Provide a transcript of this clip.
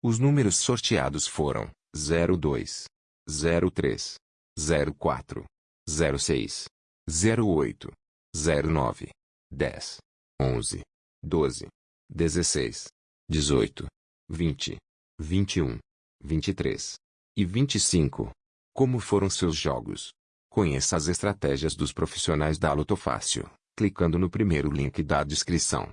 Os números sorteados foram 02, 03, 04, 06, 08, 09, 10, 11, 12, 16, 18, 20, 21, 23 e 25. Como foram seus jogos? Conheça as estratégias dos profissionais da Lotofácil, clicando no primeiro link da descrição.